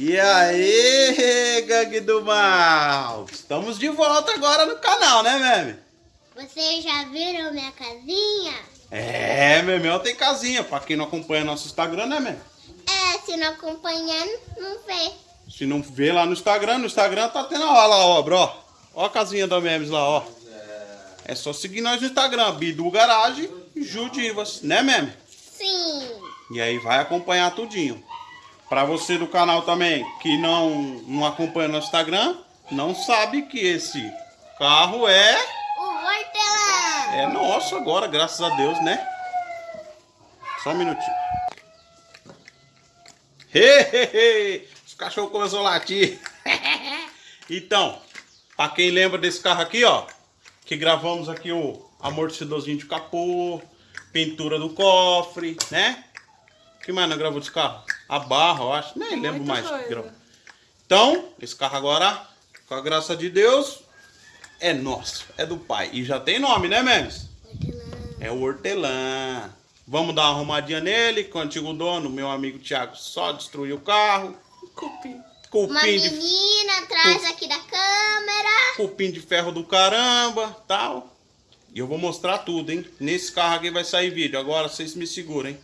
E aí, gangue do mal! Estamos de volta agora no canal, né, Meme? Vocês já viram minha casinha? É, Memel tem casinha. Pra quem não acompanha nosso Instagram, né, Meme? É, se não acompanhar, não vê. Se não vê lá no Instagram, no Instagram tá tendo a lá a obra, ó. Ó a casinha da Memes lá, ó. É só seguir nós no Instagram, Bidu Garage e Judivas, né, Meme? Sim. E aí vai acompanhar tudinho. Pra você do canal também que não, não acompanha no Instagram, não sabe que esse carro é, O hortelã. é nosso agora, graças a Deus, né? Só um minutinho. Hehehe, Os cachorros começaram a latir. então, pra quem lembra desse carro aqui, ó, que gravamos aqui o amortecedorzinho de capô, pintura do cofre, né? O que mais nós gravamos desse carro? A barra, eu acho. Nem lembro Muita mais. coisa. Então, esse carro agora, com a graça de Deus, é nosso, é do pai. E já tem nome, né, Memes? Hortelã. É o hortelã. Vamos dar uma arrumadinha nele, com o antigo dono, meu amigo Thiago, só destruiu o carro. Cupim. Uma Cupim de, menina atrás aqui da câmera. cupim de ferro do caramba, tal. E eu vou mostrar tudo, hein? Nesse carro aqui vai sair vídeo. Agora vocês me seguram, hein?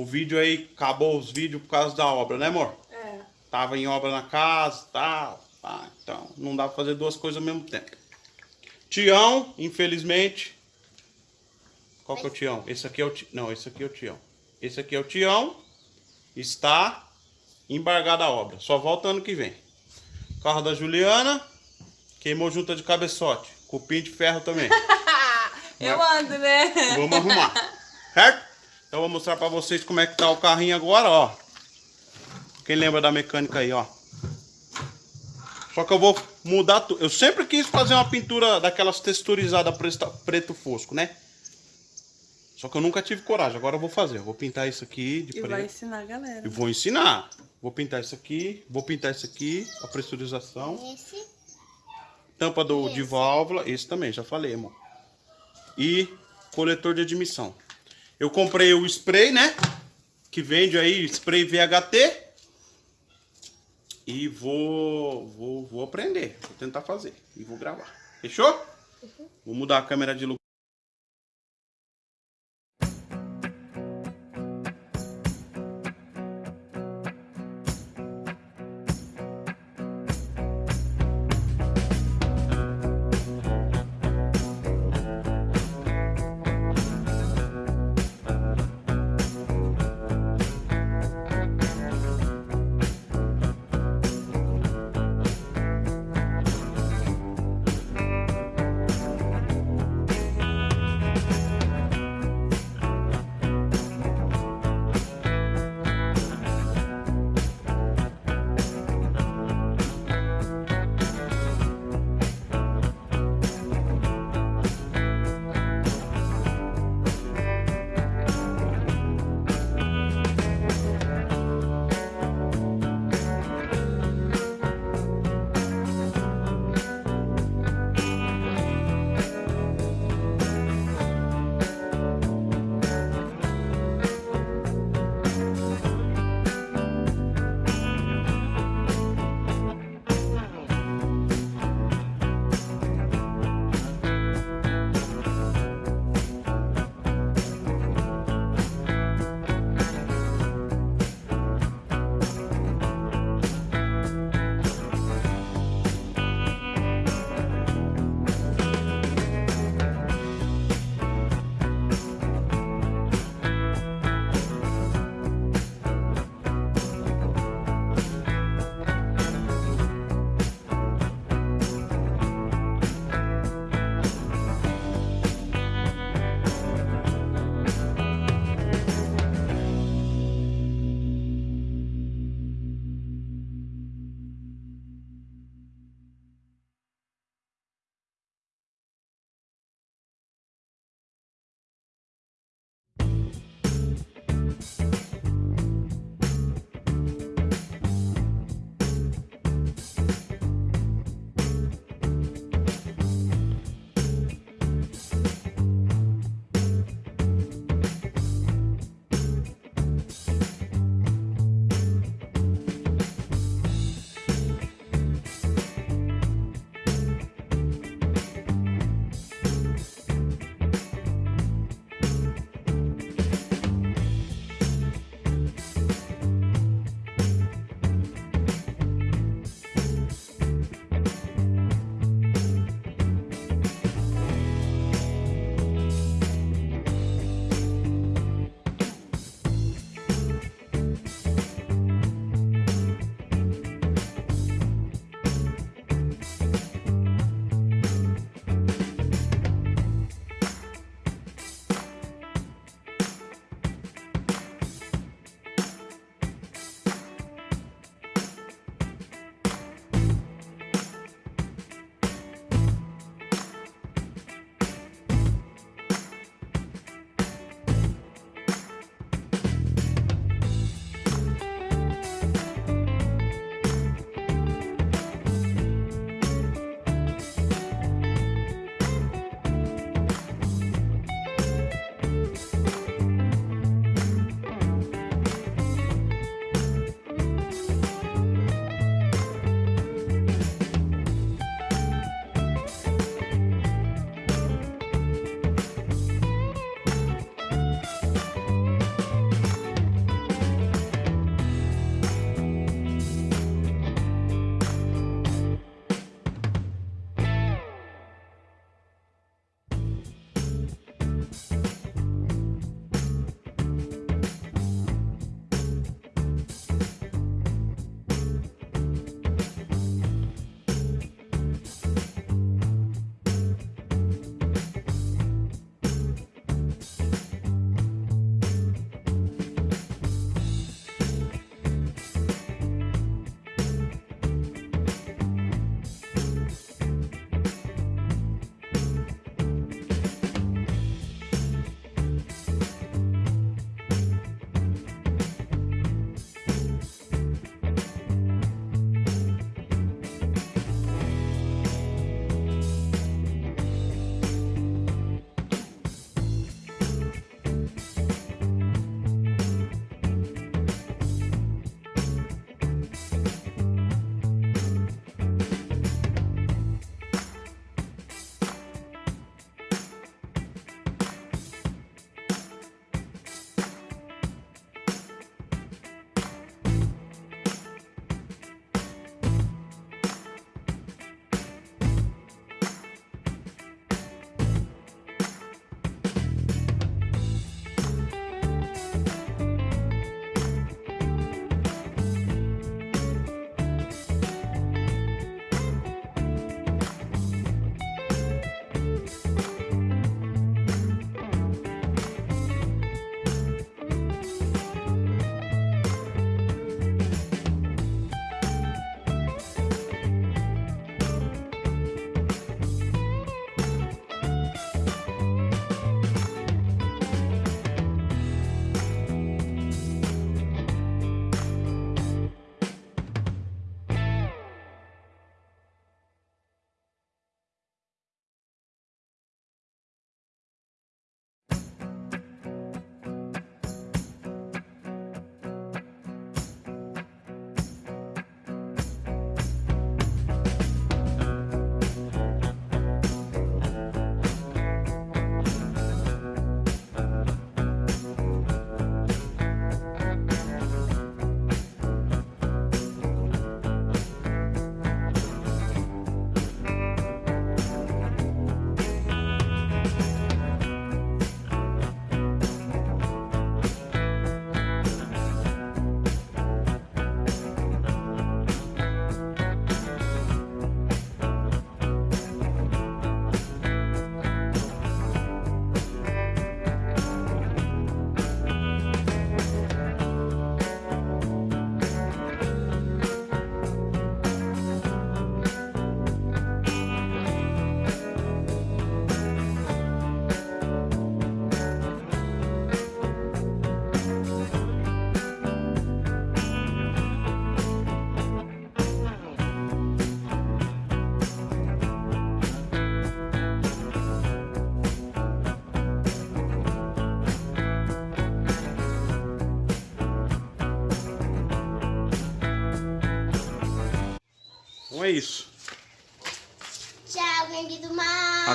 O vídeo aí, acabou os vídeos por causa da obra, né, amor? É. Tava em obra na casa, tal. Tá, então, não dá pra fazer duas coisas ao mesmo tempo. Tião, infelizmente. Qual que é o Tião? Esse aqui é o Tião. Não, esse aqui é o Tião. Esse aqui é o Tião. Está embargada a obra. Só volta ano que vem. Carro da Juliana. Queimou junta de cabeçote. Cupim de ferro também. Eu ando, né? Vamos arrumar. Certo? Então eu vou mostrar pra vocês como é que tá o carrinho agora, ó. Quem lembra da mecânica aí, ó. Só que eu vou mudar tudo. Eu sempre quis fazer uma pintura daquelas texturizadas preto fosco, né? Só que eu nunca tive coragem. Agora eu vou fazer. Eu vou pintar isso aqui de E vai preto. ensinar a galera. E vou ensinar. Vou pintar isso aqui. Vou pintar isso aqui. A pressurização. Esse. Tampa do, de Esse. válvula, esse também, já falei, amor. E coletor de admissão. Eu comprei o spray, né? Que vende aí, spray VHT. E vou, vou, vou aprender. Vou tentar fazer. E vou gravar. Fechou? Vou mudar a câmera de lugar.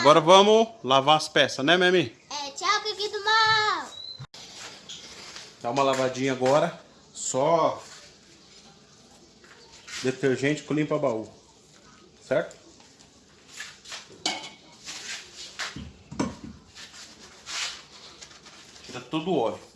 Agora vamos lavar as peças, né, Memi? É, tchau, gangue do mal. Dá uma lavadinha agora. Só detergente com limpa baú. Certo? Tira todo o óleo.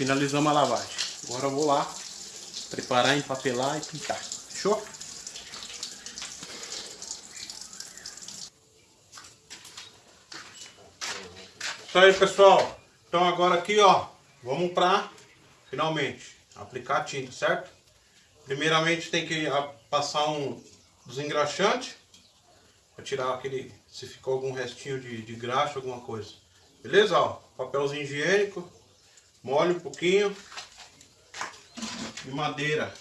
Finalizamos a lavagem. Agora eu vou lá preparar, empapelar e pintar. Fechou? Isso aí, pessoal. Então agora aqui, ó, vamos pra, finalmente, aplicar a tinta, certo? Primeiramente tem que ah, passar um desengraxante para tirar aquele, se ficou algum restinho de, de graxa, alguma coisa. Beleza? Ó, papelzinho higiênico, molha um pouquinho de madeira.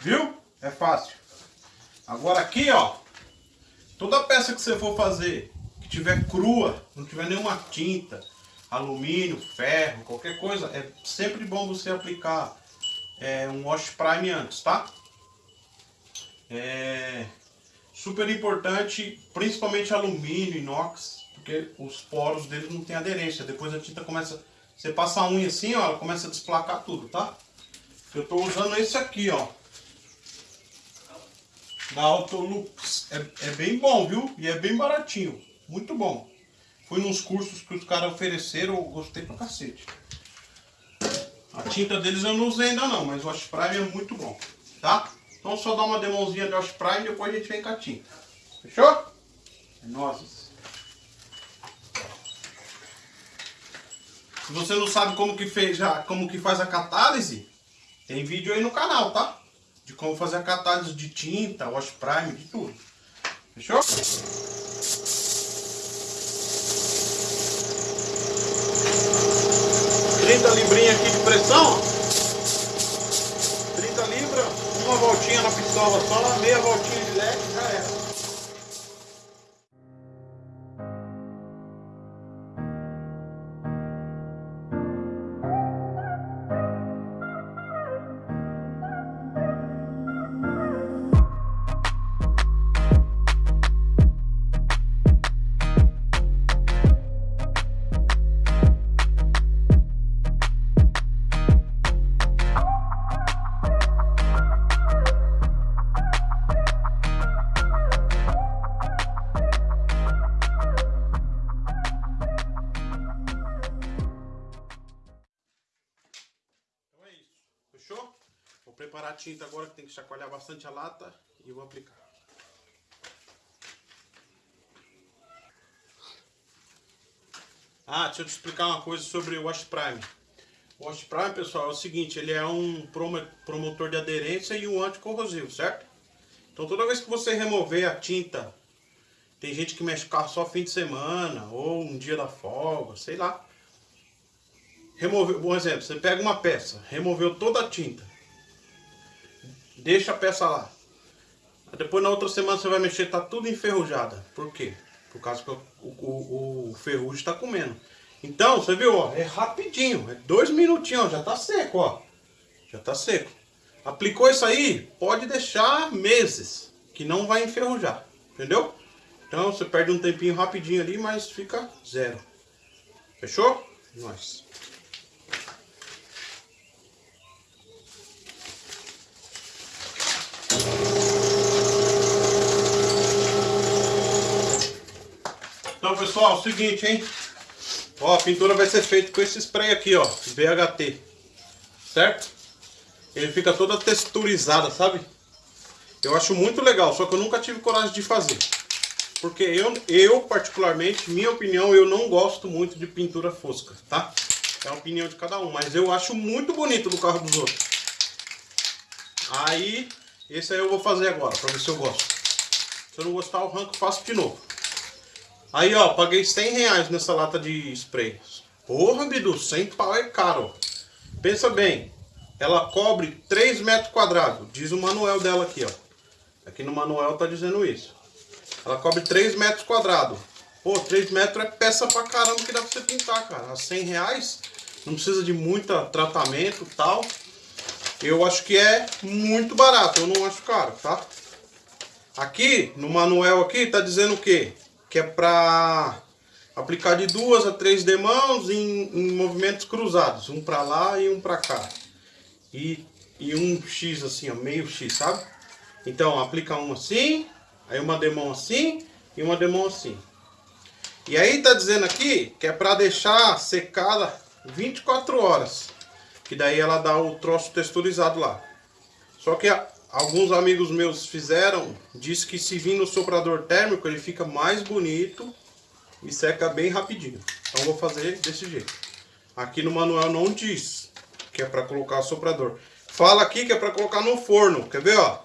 Viu? É fácil. Agora aqui, ó, Toda peça que você for fazer, que tiver crua, não tiver nenhuma tinta, alumínio, ferro, qualquer coisa, é sempre bom você aplicar é, um wash prime antes, tá? É super importante, principalmente alumínio, inox, porque os poros deles não tem aderência. Depois a tinta começa, você passa a unha assim, ó, ela começa a desplacar tudo, tá? Eu tô usando esse aqui, ó da Autolux. É, é bem bom, viu? E é bem baratinho. Muito bom. Fui nos cursos que os caras ofereceram, eu gostei pra cacete. A tinta deles eu não usei ainda não, mas o Wash Prime é muito bom, tá? Então só dá uma demãozinha de Wash Prime e depois a gente vem com a tinta. Fechou? É nozes. Se você não sabe como que, fez, como que faz a catálise, tem vídeo aí no canal, tá? de como fazer a catálise de tinta, wash prime, de tudo. Fechou? Trinta librinhas aqui de pressão. 30 libras, uma voltinha na pistola só, meia voltinha de leque, tinta agora que tem que chacoalhar bastante a lata e vou aplicar. Ah, deixa eu te explicar uma coisa sobre o Wash Prime. Wash Prime, pessoal, é o seguinte, ele é um promo- promotor de aderência e um anticorrosivo, certo? Então toda vez que você remover a tinta, tem gente que mexe carro só fim de semana, ou um dia da folga, sei lá. Remover, um exemplo, você pega uma peça, removeu toda a tinta, deixa a peça lá. Depois na outra semana você vai mexer, tá tudo enferrujada. Por quê? Por causa que o, o, o ferrugem está comendo. Então, você viu, ó, é rapidinho, é dois minutinhos, já tá seco, ó. Já tá seco. Aplicou isso aí, pode deixar meses, que não vai enferrujar, entendeu? Então você perde um tempinho rapidinho ali, mas fica zero. Fechou? Nós. Então, pessoal, é o seguinte, hein? Ó, a pintura vai ser feita com esse spray aqui, ó, BHT. Certo? Ele fica toda texturizada, sabe? Eu acho muito legal, só que eu nunca tive coragem de fazer. Porque eu, eu particularmente, minha opinião, eu não gosto muito de pintura fosca, tá? É a opinião de cada um, mas eu acho muito bonito no carro dos outros. Aí, esse aí eu vou fazer agora, pra ver se eu gosto. Se eu não gostar, eu arranco e faço de novo. Aí, ó, paguei 100 reais nessa lata de spray. Porra, Bidu, 100 pau é caro. Pensa bem, ela cobre 3 metros quadrados. Diz o manual dela aqui, ó. Aqui no manual tá dizendo isso. Ela cobre 3 metros quadrados. Pô, 3 metros é peça pra caramba que dá pra você pintar, cara. A 100 reais, não precisa de muito tratamento e tal. Eu acho que é muito barato, eu não acho caro, tá? Aqui, no manual aqui, tá dizendo o quê? Que é pra aplicar de duas a três demãos em, em movimentos cruzados. Um pra lá e um pra cá. E, e um X assim, ó, meio X, sabe? Então, aplica um assim, aí uma demão assim e uma demão assim. E aí tá dizendo aqui que é pra deixar secada 24 horas. Que daí ela dá o troço texturizado lá. Só que a- alguns amigos meus fizeram, diz que se vir no soprador térmico ele fica mais bonito e seca bem rapidinho. Então vou fazer desse jeito. Aqui no manual não diz que é para colocar o soprador. Fala aqui que é para colocar no forno. Quer ver, ó?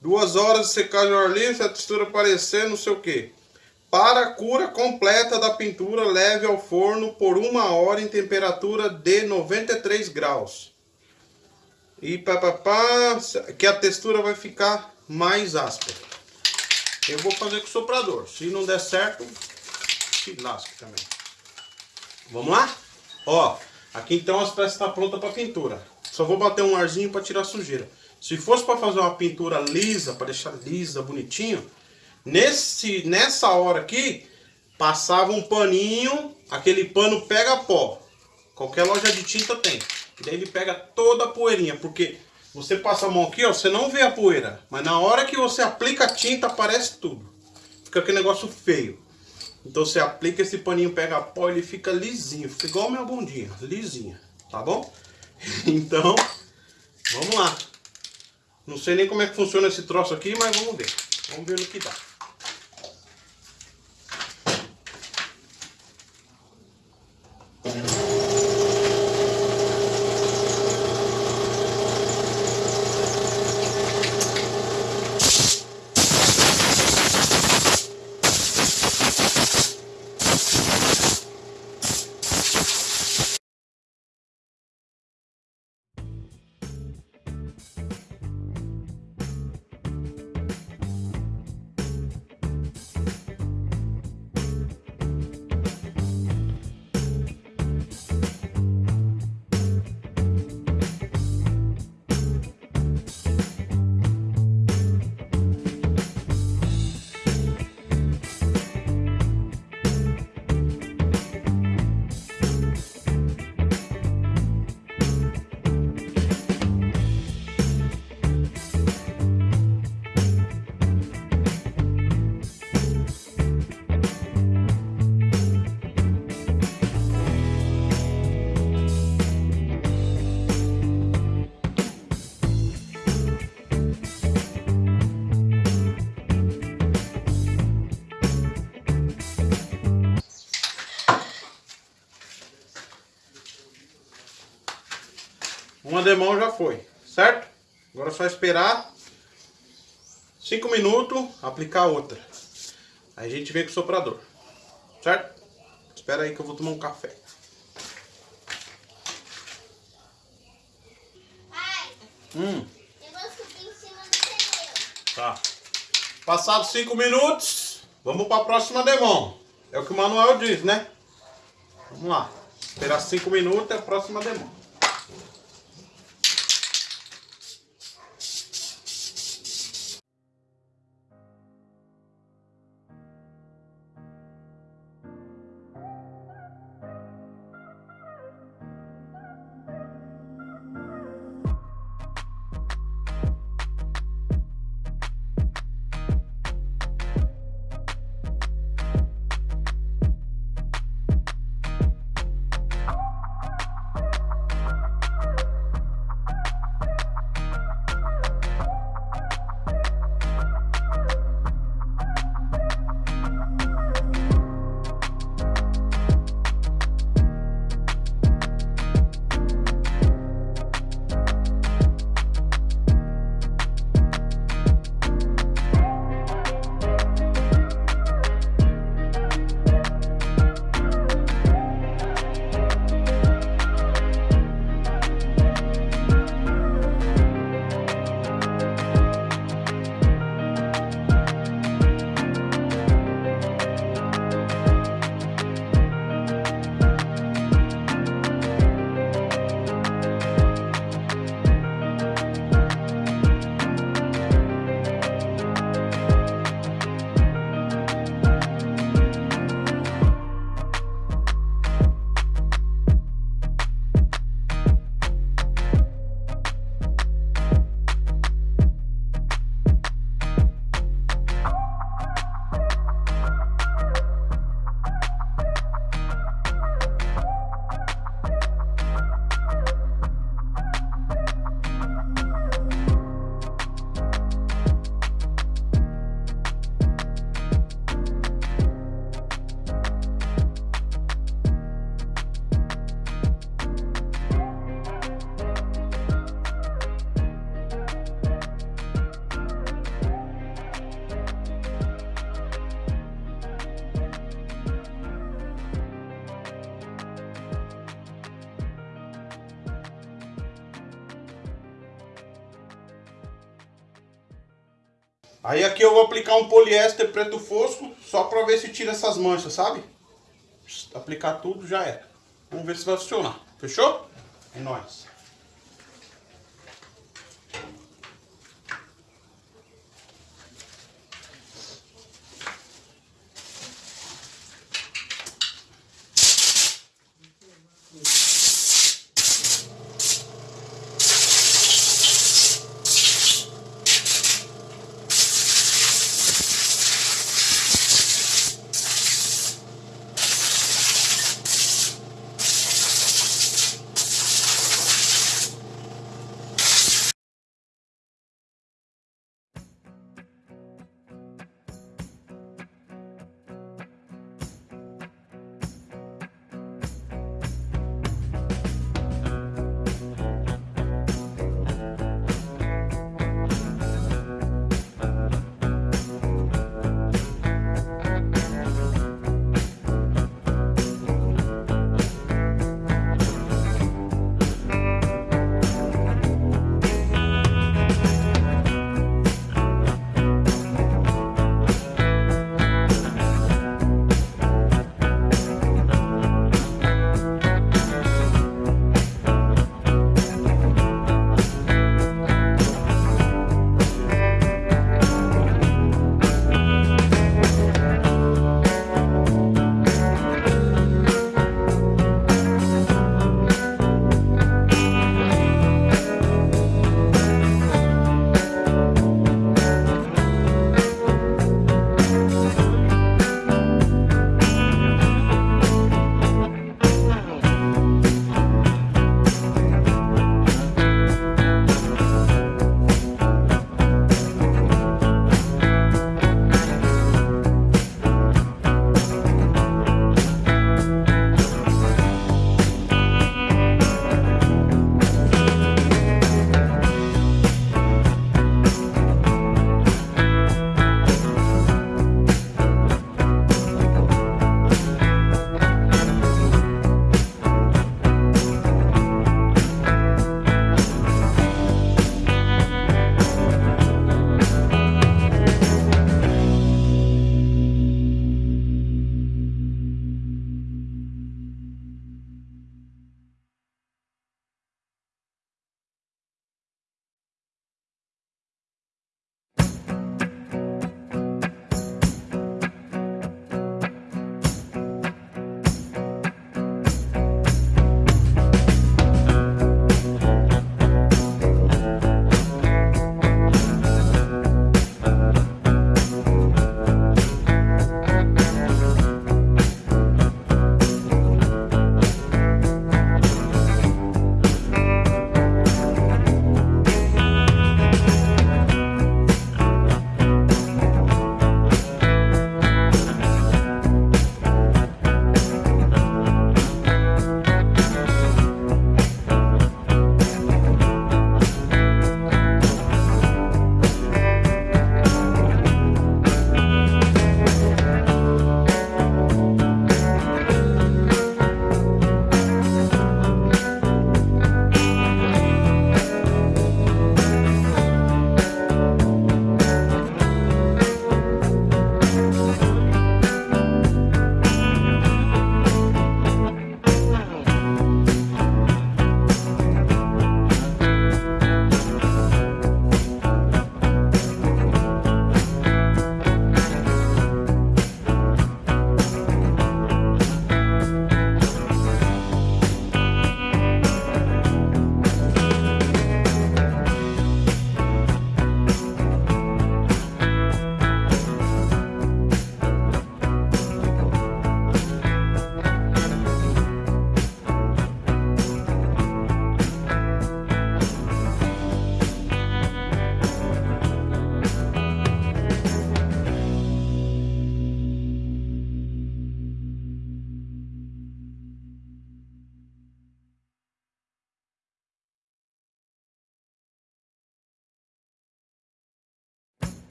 Duas horas de secagem ao ar livre, a textura aparecer, não sei o que. Para a cura completa da pintura, leve ao forno por uma hora em temperatura de 93 graus. E papapá, que a textura vai ficar mais áspera. Eu vou fazer com o soprador. Se não der certo, se lasque também. Vamos lá? Ó, aqui então as peças estão prontas para pintura. Só vou bater um arzinho para tirar a sujeira. Se fosse para fazer uma pintura lisa, para deixar lisa, bonitinho, nesse, nessa hora aqui, passava um paninho, aquele pano pega pó. Qualquer loja de tinta tem. Daí ele pega toda a poeirinha, porque você passa a mão aqui, ó, você não vê a poeira, mas na hora que você aplica a tinta aparece tudo. Fica aquele negócio feio. Então você aplica esse paninho, pega pó, ele fica lisinho, fica igual a minha bundinha, lisinha, tá bom? Então, vamos lá. Não sei nem como é que funciona esse troço aqui, mas vamos ver. Vamos ver no que dá. Demão já foi, certo? Agora é só esperar 5 minutos, aplicar outra. Aí a gente vem com o soprador, certo? Espera aí que eu vou tomar um café. Pai, Hum, eu vou subir em cima do pneu. tá. Passados 5 minutos, vamos para a próxima demão. É o que o Manuel diz, né? Vamos lá. Esperar 5 minutos é a próxima demão. Aqui eu vou aplicar um poliéster preto fosco, só pra ver se tira essas manchas, sabe? Aplicar tudo já era. Vamos ver se vai funcionar. Fechou? É nóis.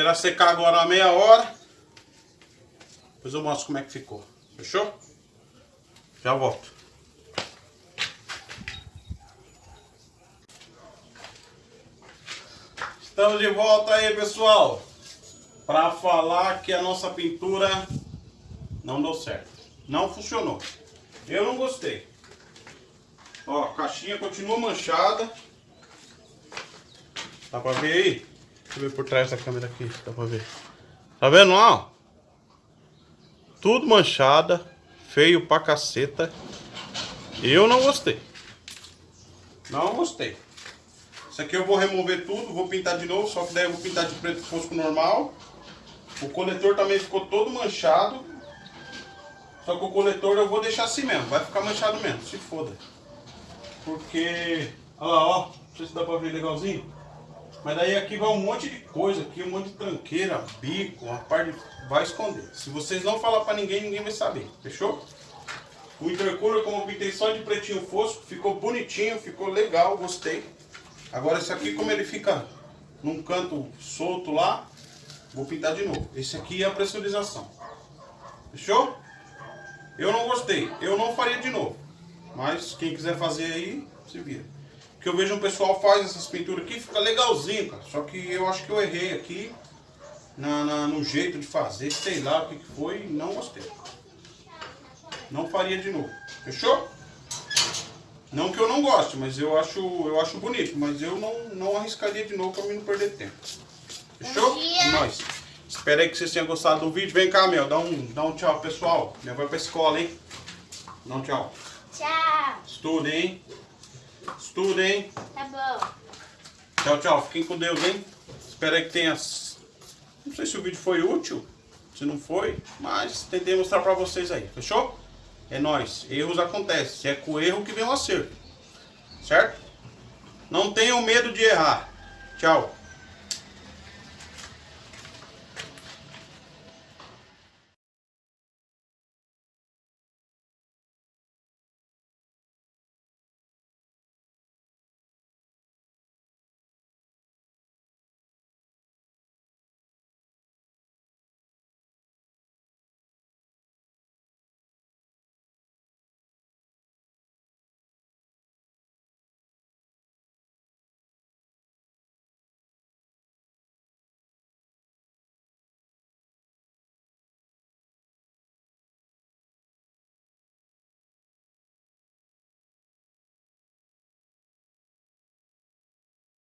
Esperar secar agora uma meia hora. Depois eu mostro como é que ficou. Fechou? Já volto. Estamos de volta aí, pessoal. Para falar que a nossa pintura não deu certo. Não funcionou. Eu não gostei. Ó, a caixinha continua manchada. Dá pra ver aí? Deixa eu ver por trás da câmera aqui, dá pra ver. Tá vendo lá, ó? Tudo manchada, feio pra caceta. Eu não gostei. Não gostei. Isso aqui eu vou remover tudo, vou pintar de novo, só que daí eu vou pintar de preto fosco normal. O coletor também ficou todo manchado. Só que o coletor eu vou deixar assim mesmo, vai ficar manchado mesmo, se foda. Porque, olha lá, ó, não sei se dá pra ver legalzinho. Mas daí aqui vai um monte de coisa, aqui um monte de tranqueira, bico, uma parte de... vai esconder. Se vocês não falar pra ninguém, ninguém vai saber, fechou? O intercooler, como eu pintei só de pretinho fosco, ficou bonitinho, ficou legal, gostei. Agora esse aqui, como ele fica num canto solto lá, vou pintar de novo. Esse aqui é a pressurização. Fechou? Eu não gostei, eu não faria de novo. Mas quem quiser fazer aí, se vira. Porque eu vejo um pessoal faz essas pinturas aqui, fica legalzinho, cara. Só que eu acho que eu errei aqui na, na- no jeito de fazer, sei lá o que, que foi, não gostei. Não faria de novo. Fechou? Não que eu não goste, mas eu acho, eu acho bonito. Mas eu não, não arriscaria de novo pra mim não perder tempo. Fechou? É nóis. Espero aí que vocês tenham gostado do vídeo. Vem cá, meu. Dá um, dá um tchau, pessoal. Minha vai pra escola, hein? Dá um tchau. Tchau. Estudem, hein? Estudem, hein? Tá bom. Tchau, tchau. Fiquem com Deus, hein? Espero que tenha... Não sei se o vídeo foi útil, se não foi, mas tentei mostrar pra vocês aí, fechou? É nóis. Erros acontecem. É com o erro que vem o acerto. Certo? Não tenham medo de errar. Tchau.